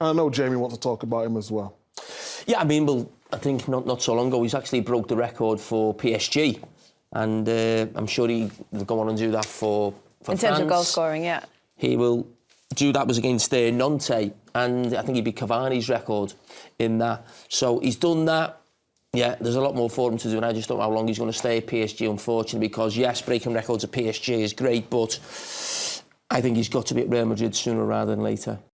I know Jamie wants to talk about him as well. Yeah, I mean, well, I think not, not so long ago, he's actually broke the record for PSG. And uh, I'm sure he'll go on and do that for, for In terms of goal scoring, yeah. He will do that was against uh, Nantes, and I think he'd be Cavani's record in that. So he's done that. Yeah, there's a lot more for him to do, and I just don't know how long he's going to stay at PSG, unfortunately, because, yes, breaking records at PSG is great, but I think he's got to be at Real Madrid sooner rather than later.